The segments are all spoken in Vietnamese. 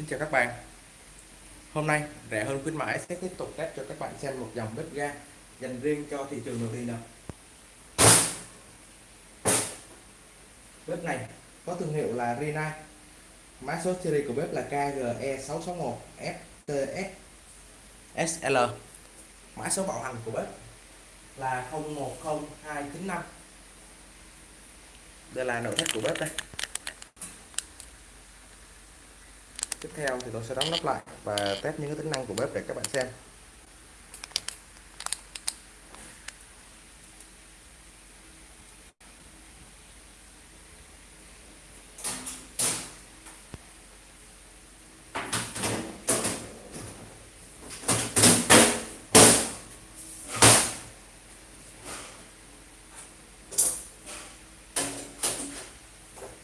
Xin chào các bạn. Hôm nay rẻ hơn khuyến mãi sẽ tiếp tục test cho các bạn xem một dòng bếp ga dành riêng cho thị trường nội địa nào. Bếp này có thương hiệu là Rina, Mã số series của bếp là KGE661 FTS SL Mã số bảo hành của bếp là 010295 Đây là nội thất của bếp đây. Tiếp theo thì tôi sẽ đóng nắp lại và test những cái tính năng của bếp để các bạn xem.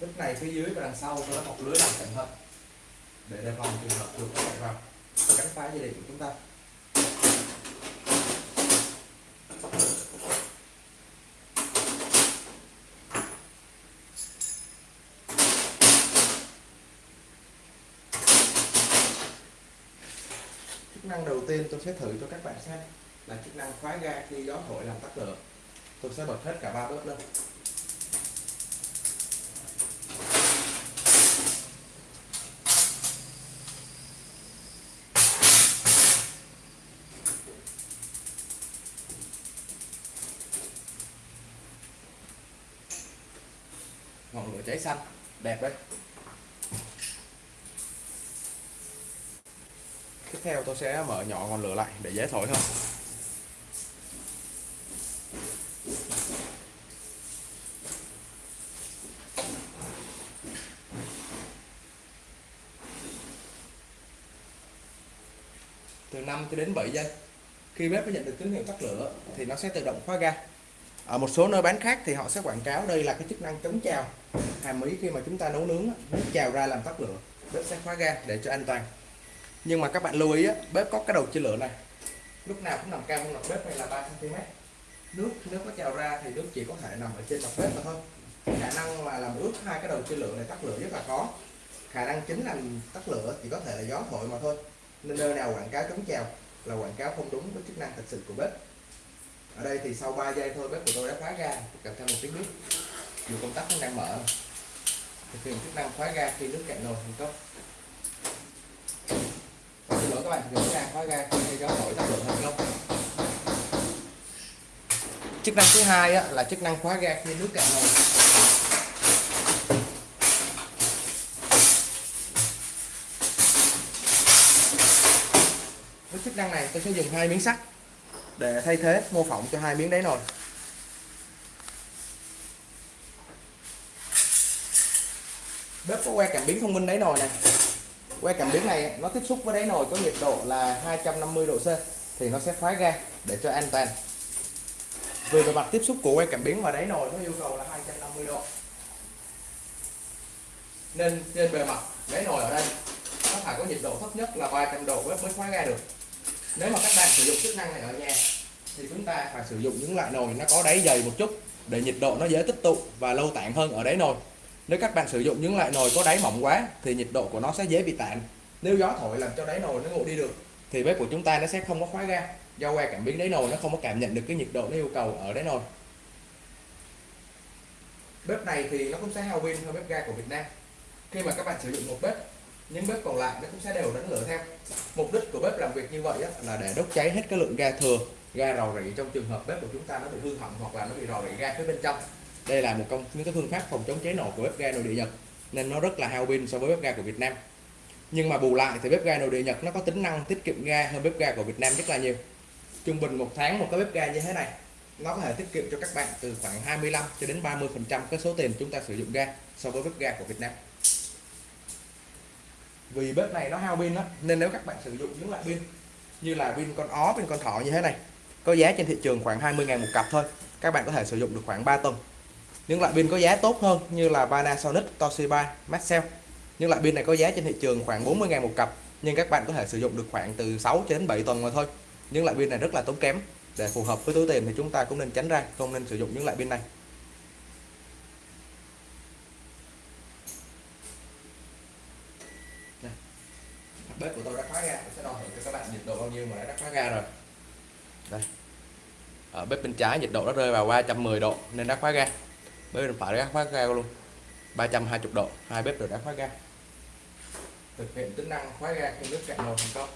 Lúc này phía dưới và đằng sau tôi đã bọc lưới làm cẩn thận để đề phòng trường hợp chuột chạy vào cắn phá dây điện của chúng ta. Chức năng đầu tiên tôi sẽ thử cho các bạn xem là chức năng khóa ga khi gió thổi làm tắt lửa. Tôi sẽ bật hết cả ba bếp lên. Ngọn lửa cháy xanh, đẹp đấy. Tiếp theo tôi sẽ mở nhỏ ngọn lửa lại để dễ thổi hơn. Từ 5 cho đến 7 giây, khi bếp nhận được tín hiệu tắt lửa, thì nó sẽ tự động khóa ga ở một số nơi bán khác thì họ sẽ quảng cáo đây là cái chức năng chống trào hàm ý khi mà chúng ta nấu nướng nước trào ra làm tắt lửa bếp sẽ khóa ga để cho an toàn. Nhưng mà các bạn lưu ý á, bếp có cái đầu chia lửa này. Lúc nào cũng nằm cao hơn mặt bếp này là 3 cm nước nếu có trào ra thì nước chỉ có thể nằm ở trên mặt bếp mà thôi. Khả năng mà làm ướt hai cái đầu chia lửa này tắt lửa rất là khó. Khả năng chính làm tắt lửa chỉ có thể là gió thổi mà thôi. Nên nơi nào quảng cáo chống trào là quảng cáo không đúng với chức năng thật sự của bếp ở đây thì sau 3 giây thôi bếp của tôi đã khóa ra kèm theo một tiếng nước. Dù công tắc nó đang mở. Thực hiện chức năng khóa ga khi nước cạn nồi thành công xin lỗi các bạn thực hiện chức năng khóa ga khi gió thổi tắt động thành công chức năng thứ hai á, là chức năng khóa ga khi nước cạn nồi. Với chức năng này tôi sẽ dùng hai miếng sắt để thay thế mô phỏng cho hai miếng đáy nồi bếp có que cảm biến thông minh đáy nồi này. Que cảm biến này nó tiếp xúc với đáy nồi có nhiệt độ là 250 độ C thì nó sẽ khóa ga để cho an toàn. Vì bề mặt tiếp xúc của que cảm biến và đáy nồi nó yêu cầu là 250 độ. Nên trên bề mặt đáy nồi ở đây, nó phải có nhiệt độ thấp nhất là 300 độ bếp mới khóa ga được nếu mà các bạn sử dụng chức năng này ở nhà, thì chúng ta phải sử dụng những loại nồi nó có đáy dày một chút để nhiệt độ nó dễ tích tụ và lâu tản hơn ở đáy nồi. Nếu các bạn sử dụng những loại nồi có đáy mỏng quá, thì nhiệt độ của nó sẽ dễ bị tản nếu gió thổi làm cho đáy nồi nó nguội đi được, thì bếp của chúng ta nó sẽ không có khóa ga. Do que cảm biến đáy nồi nó không có cảm nhận được cái nhiệt độ nó yêu cầu ở đáy nồi. Bếp này thì nó cũng sẽ hao pin hơn bếp ga của Việt Nam. Khi mà các bạn sử dụng một bếp những bếp còn lại nó cũng sẽ đều đánh lửa theo. Mục đích của bếp làm việc như vậy là để đốt cháy hết cái lượng ga thừa, ga rò rỉ trong trường hợp bếp của chúng ta nó bị hư hỏng hoặc là nó bị rò rỉ ga phía bên trong. Đây là một trong những cái phương pháp phòng chống cháy nổ của bếp ga nội địa Nhật, nên nó rất là hao pin so với bếp ga của Việt Nam. Nhưng mà bù lại thì bếp ga nội địa Nhật nó có tính năng tiết kiệm ga hơn bếp ga của Việt Nam rất là nhiều. Trung bình một tháng một cái bếp ga như thế này, nó có thể tiết kiệm cho các bạn từ khoảng 25 cho đến 30 phần trăm cái số tiền chúng ta sử dụng ga so với bếp ga của Việt Nam vì bếp này nó hao pin đó nên nếu các bạn sử dụng những loại pin như là pin con ó, pin con thỏ như thế này, có giá trên thị trường khoảng 20.000 một cặp thôi, các bạn có thể sử dụng được khoảng 3 tuần những loại pin có giá tốt hơn như là Panasonic, Toshiba, Maxell. Những loại pin này có giá trên thị trường khoảng 40.000 một cặp, nhưng các bạn có thể sử dụng được khoảng từ 6 đến 7 tuần mà thôi. Những loại pin này rất là tốn kém. Để phù hợp với túi tiền thì chúng ta cũng nên tránh ra, không nên sử dụng những loại pin này. Bếp của tôi đã khóa ga. Tôi sẽ đo thử cho các bạn nhiệt độ bao nhiêu mà đã khóa ga rồi. Đây. Ở bếp bên trái nhiệt độ nó rơi vào 310 độ nên đã khóa ga. Bếp bên phải đã khóa ga luôn. 320 độ. Hai bếp đều đã khóa ga. Thực hiện tính năng khóa ga khi nước cạn nồi thành công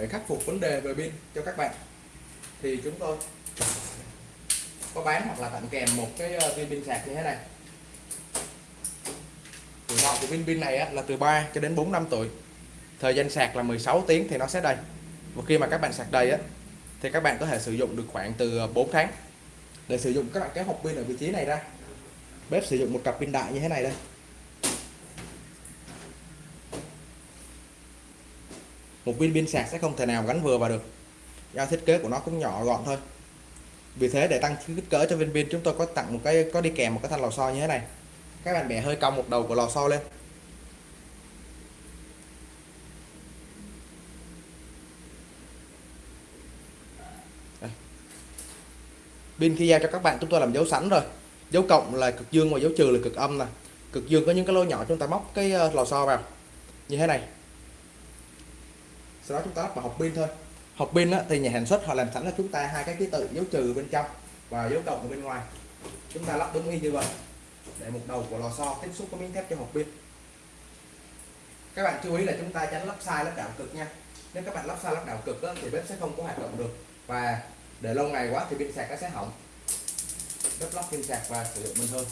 để khắc phục vấn đề về pin cho các bạn. Thì chúng tôi có bán hoặc là tặng kèm một cái ờ, viên pin sạc như thế này. Tuổi thọ của viên pin này là từ 3 cho đến 4 năm tuổi. Thời gian sạc là 16 tiếng thì nó sẽ đầy. Và khi mà các bạn sạc đầy á, thì các bạn có thể sử dụng được khoảng từ ờ, 4 tháng để sử dụng các bạn cái hộp pin ở vị trí này ra. Bếp sử dụng một cặp pin đại như thế này đây. Một viên pin sạc sẽ không thể nào gắn vừa vào được. Do thiết kế của nó cũng nhỏ gọn thôi. Vì thế, để tăng kích cỡ cho viên pin, chúng tôi có tặng một cái, có đi kèm một cái thanh lò xo như thế này. Các bạn bẻ hơi cong một đầu của lò xo lên. Pin khi giao cho các bạn, chúng tôi làm dấu sẵn rồi. Dấu cộng là cực dương và dấu trừ là cực âm nè. Cực dương có những cái lỗ nhỏ chúng ta móc cái ờ, lò xo vào. Như thế này sau đó chúng ta lắp vào hộp pin thôi. Hộp pin á, thì nhà sản xuất họ làm sẵn cho chúng ta hai cái ký tự dấu trừ bên trong và dấu cộng ở bên ngoài. Chúng ta lắp đúng y như vậy để một đầu của lò xo tiếp xúc với miếng thép cho hộp pin. Các bạn chú ý là chúng ta tránh lắp sai lắp đảo cực nha. Nếu các bạn lắp sai lắp đảo cực á, thì bếp sẽ không có hoạt động được và để lâu ngày quá thì pin sạc nó sẽ hỏng. Đắp lắp pin sạc và sử dụng bình thường.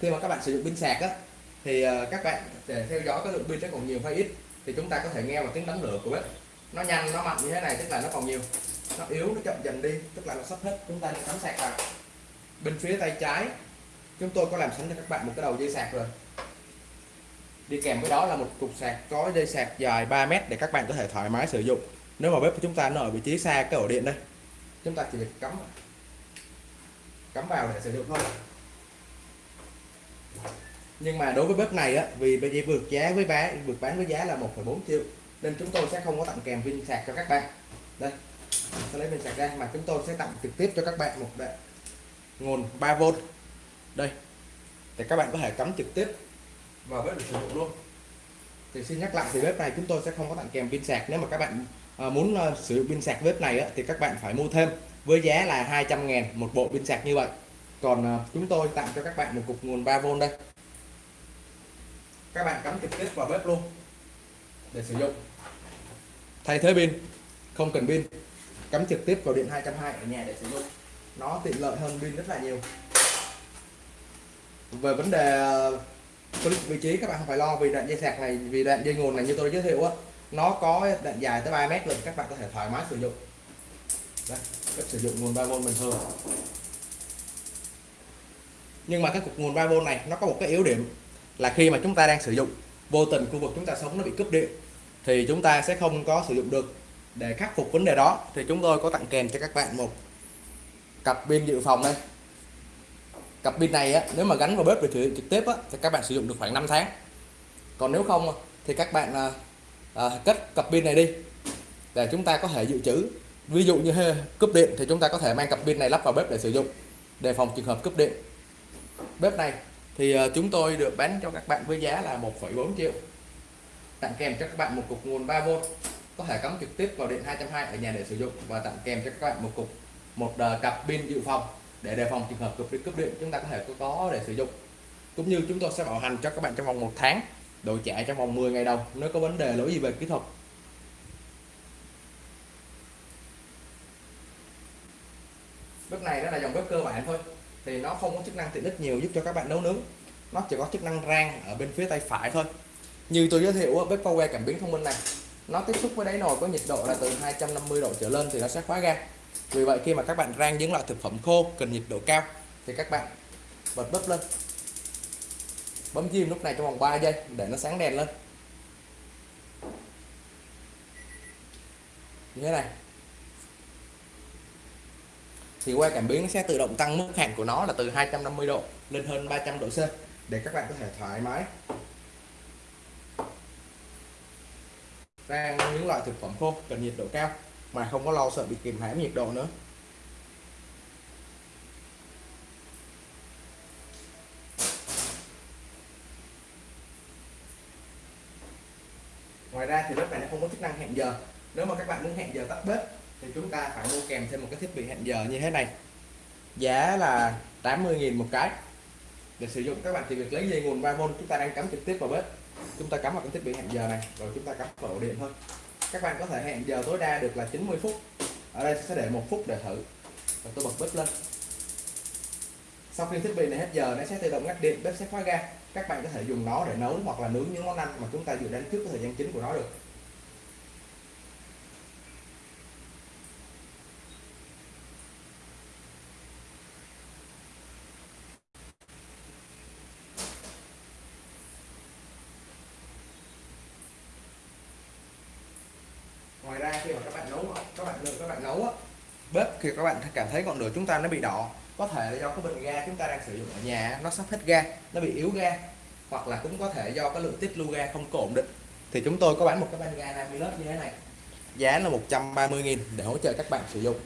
Khi mà các bạn sử dụng pin sạc á thì ờ, các bạn để theo dõi cái lượng pin nó còn nhiều hay ít thì chúng ta có thể nghe vào tiếng đánh lửa của bếp. Nó nhanh, nó mạnh như thế này, tức là nó còn nhiều. Nó yếu, nó chậm dần đi, tức là nó sắp hết. Chúng ta nên cắm sạc vào. Bên phía tay trái, chúng tôi có làm sẵn cho các bạn một cái đầu dây sạc rồi. Đi kèm với đó là một cục sạc có dây sạc dài 3 mét để các bạn có thể thoải mái sử dụng. Nếu mà bếp của chúng ta nó ở vị trí xa cái ổ điện đây, chúng ta chỉ việc cắm cắm vào để sử dụng thôi nhưng mà đối với bếp này á vì bây giờ vượt giá với bán vượt bán với giá là 1,4 triệu nên chúng tôi sẽ không có tặng kèm pin sạc cho các bạn. Đây sẽ lấy pin sạc ra mà chúng tôi sẽ tặng trực tiếp cho các bạn một đạn nguồn 3V đây để các bạn có thể cắm trực tiếp vào bếp để sử dụng luôn. Thì xin nhắc lại thì bếp này chúng tôi sẽ không có tặng kèm pin sạc. Nếu mà các bạn à, muốn à, sử dụng pin sạc bếp này á, thì các bạn phải mua thêm với giá là 200 ngàn một bộ pin sạc như vậy. Còn à, chúng tôi tặng cho các bạn một cục nguồn 3V đây các bạn cắm trực tiếp vào bếp luôn. Để sử dụng. Thay thế pin. Không cần pin. Cắm trực tiếp vào điện 220 ở nhà để sử dụng. Nó tiện lợi hơn pin rất là nhiều. Về vấn đề uh, vị trí, các bạn không phải lo vì đoạn dây sạc này, vì đoạn dây nguồn này như tôi giới thiệu á, nó có đoạn dài tới 3 mét luôn các bạn có thể thoải mái sử dụng. Cách sử dụng nguồn 3V bình thường nhưng mà cái cục nguồn 3V này, nó có một cái yếu điểm là khi mà chúng ta đang sử dụng vô tình khu vực chúng ta sống nó bị cúp điện thì chúng ta sẽ không có sử dụng được. Để khắc phục vấn đề đó thì chúng tôi có tặng kèm cho các bạn một cặp pin dự phòng đây. Cặp pin này á, nếu mà gắn vào bếp để sử dụng trực tiếp á, thì các bạn sử dụng được khoảng 5 tháng. Còn nếu không thì các bạn à, à, cất cặp pin này đi. Để chúng ta có thể dự trữ. Ví dụ như cúp điện thì chúng ta có thể mang cặp pin này lắp vào bếp để sử dụng đề phòng trường hợp cúp điện. Bếp này thì uh, chúng tôi được bán cho các bạn với giá là 1,4 triệu. Tặng kèm cho các bạn một cục nguồn 3V có thể cắm trực tiếp vào điện 220 ở nhà để sử dụng và tặng kèm cho các bạn một cục một uh, cặp pin dự phòng để đề phòng trường hợp cúp điện cúp điện chúng ta có thể có, có để sử dụng. Cũng như chúng tôi sẽ bảo hành cho các bạn trong vòng một tháng đổi trả trong vòng 10 ngày đầu nếu có vấn đề lỗi gì về kỹ thuật. Lúc này đó là dòng bếp cơ bản thôi thì nó không có chức năng tiện ích nhiều giúp cho các bạn nấu nướng. Nó chỉ có chức năng rang ở bên phía tay phải thôi. Như tôi giới thiệu bếp Power cảm biến thông minh này, nó tiếp xúc với đáy nồi có nhiệt độ là từ 250 độ trở lên thì nó sẽ khóa ga. Vì vậy khi mà các bạn rang những loại thực phẩm khô cần nhiệt độ cao thì các bạn bật bếp lên. Bấm chim lúc này trong vòng 3 giây để nó sáng đèn lên. Như thế này thì que cảm biến sẽ tự động tăng mức hạn của nó là từ 250 độ lên hơn 300 độ C để các bạn có thể thoải mái. Rang những loại thực phẩm khô cần nhiệt độ cao mà không có lo sợ bị kìm hãm nhiệt độ nữa. Ngoài ra thì bếp này nó không có chức năng hẹn giờ. Nếu mà các bạn muốn hẹn giờ tắt bếp thì chúng ta phải mua kèm thêm một cái thiết bị hẹn giờ như thế này. Giá là 80.000 một cái. Để sử dụng các bạn chỉ việc lấy dây nguồn 3V chúng ta đang cắm trực tiếp vào bếp. Chúng ta cắm vào cái thiết bị hẹn giờ này, rồi chúng ta cắm vào ổ điện thôi. Các bạn có thể hẹn giờ tối đa được là 90 phút. Ở đây sẽ để một phút để thử. Và tôi bật bếp lên. Sau khi thiết bị này hết giờ, nó sẽ tự động ngắt điện, bếp sẽ khóa ga. Các bạn có thể dùng nó để nấu hoặc là nướng những món ăn mà chúng ta dự đoán trước cái thời gian chính của nó được. Ngoài ra khi mà các bạn nấu các bạn các bạn nấu á, bếp khi các bạn cảm thấy ngọn lửa chúng ta nó bị đỏ. Có thể là do cái bình ga chúng ta đang sử dụng ở nhà nó sắp hết ga, nó bị yếu ga, hoặc là cũng có thể do cái lượng tiết lưu ga không có ổn định. Thì chúng tôi có bán một cái van ga Namilus như thế này. Giá là 130.000 để hỗ trợ các bạn sử dụng.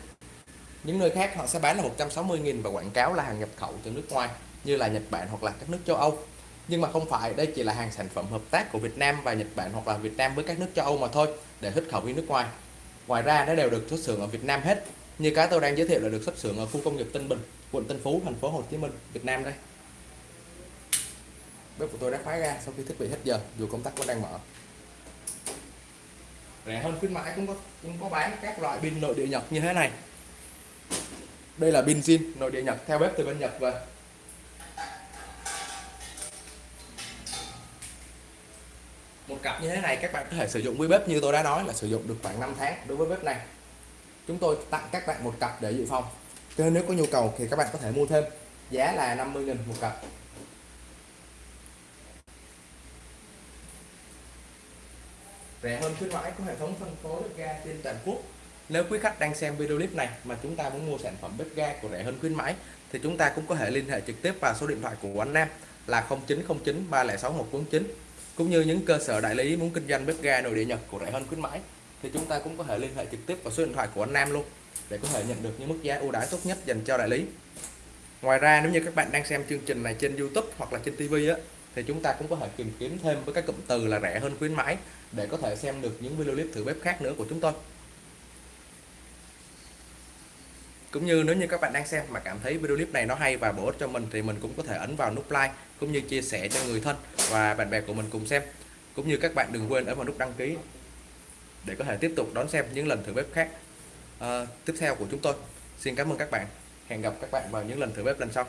Những nơi khác họ sẽ bán là 160.000 và quảng cáo là hàng nhập khẩu từ nước ngoài, như là Nhật Bản hoặc là các nước châu Âu nhưng mà không phải, đây chỉ là hàng sản phẩm hợp tác của Việt Nam và Nhật Bản hoặc là Việt Nam với các nước châu Âu mà thôi, để xuất khẩu đi nước ngoài. Ngoài ra, nó đều được xuất xưởng ở Việt Nam hết. Như cái tôi đang giới thiệu là được xuất xưởng ở khu công nghiệp Tân Bình, quận Tân Phú, thành phố Hồ Chí Minh, Việt Nam đây. Bếp của tôi đã khóa ra sau khi thiết bị hết giờ, dù công tắc vẫn đang mở. Rẻ hơn khuyến mãi, cũng có cũng có bán các loại pin nội địa Nhật như thế này. Đây là pin zin nội địa Nhật, theo bếp từ bên Nhật về một cặp như thế này, các bạn có thể sử dụng với bếp như tôi đã nói là sử dụng được khoảng 5 tháng đối với bếp này. Chúng tôi tặng các bạn một cặp để dự phòng. Cho nên nếu có nhu cầu thì các bạn có thể mua thêm. Giá là 50.000 một cặp. Rẻ hơn khuyến mãi của hệ thống phân phối bếp ga trên toàn quốc. Nếu quý khách đang xem video clip này mà chúng ta muốn mua sản phẩm bếp ga của rẻ hơn khuyến mãi, thì chúng ta cũng có thể liên hệ trực tiếp vào số điện thoại của anh Nam là 0909 306 149 cũng như những cơ sở đại lý muốn kinh doanh bếp ga nội địa Nhật của rẻ hơn khuyến mãi, thì chúng ta cũng có thể liên hệ trực tiếp vào số điện thoại của anh Nam luôn, để có thể nhận được những mức giá ưu đãi tốt nhất dành cho đại lý. Ngoài ra, nếu như các bạn đang xem chương trình này trên YouTube hoặc là trên TV á, thì chúng ta cũng có thể tìm kiếm thêm với các cụm từ là rẻ hơn khuyến mãi, để có thể xem được những video clip thử bếp khác nữa của chúng tôi. Cũng như nếu như các bạn đang xem mà cảm thấy video clip này nó hay và bổ ích cho mình thì mình cũng có thể ấn vào nút like cũng như chia sẻ cho người thân và bạn bè của mình cùng xem. Cũng như các bạn đừng quên ấn vào nút đăng ký để có thể tiếp tục đón xem những lần thử bếp khác uh, tiếp theo của chúng tôi. Xin cảm ơn các bạn. Hẹn gặp các bạn vào những lần thử bếp lần sau.